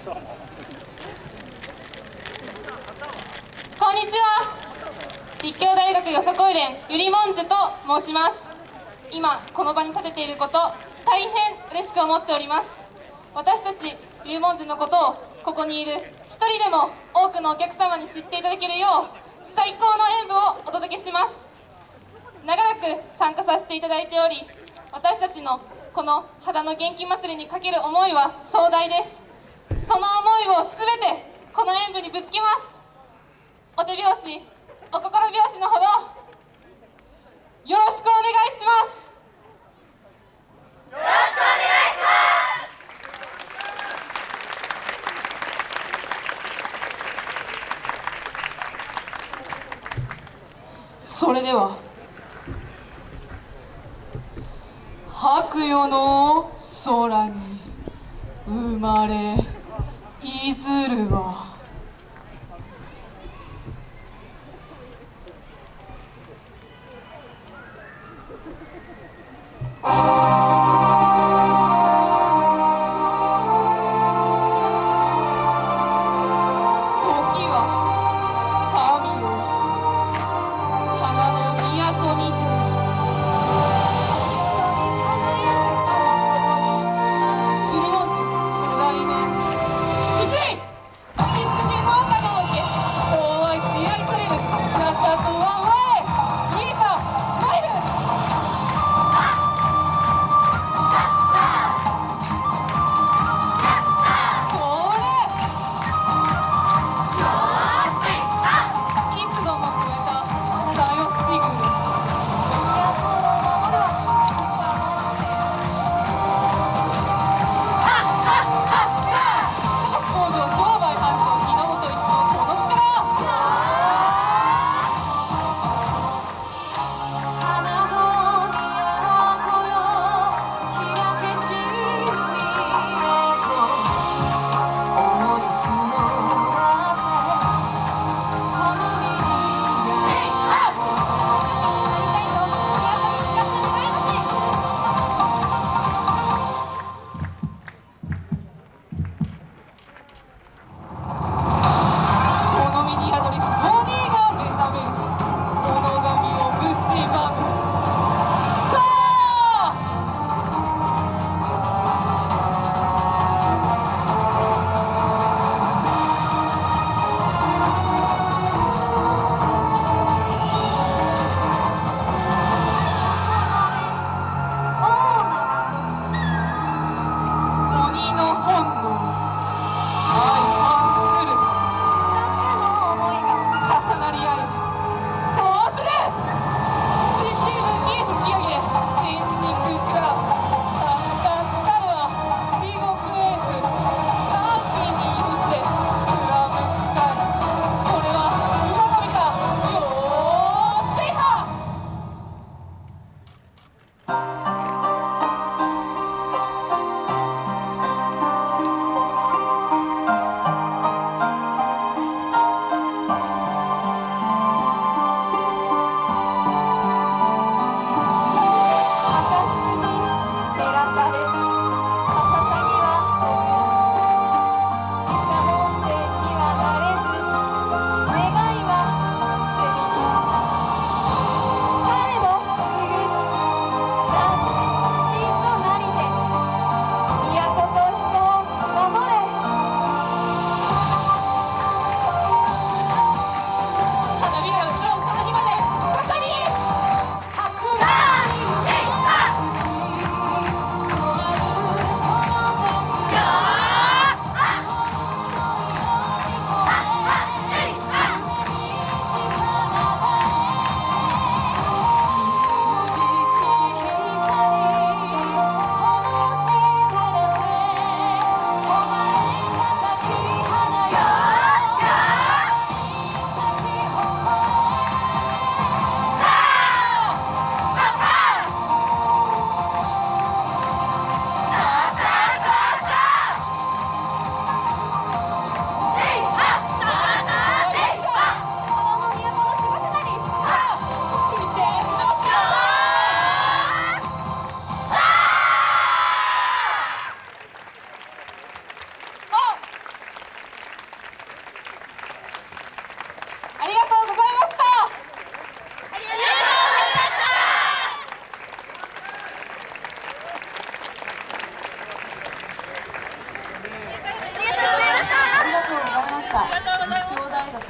こんにちは。立教大学よさこい連ゆりもんじゅと申します。今この場に立てていること大変嬉しく思っております。私たちゆりもんじゅのことをここにいる一人でも多くのお客様に知っていただけるよう最高の演舞をお届けします。長らく参加させていただいており私たちのこの肌の元気祭りにかける思いは壮大です。その思いを全てこの演舞にぶつけます。お手拍子お心拍子のほどよろしくお願いします。よろしくお願いします。それでは白夜の空に生まれいずるは